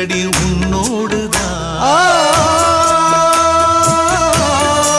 அடி உன்னோடு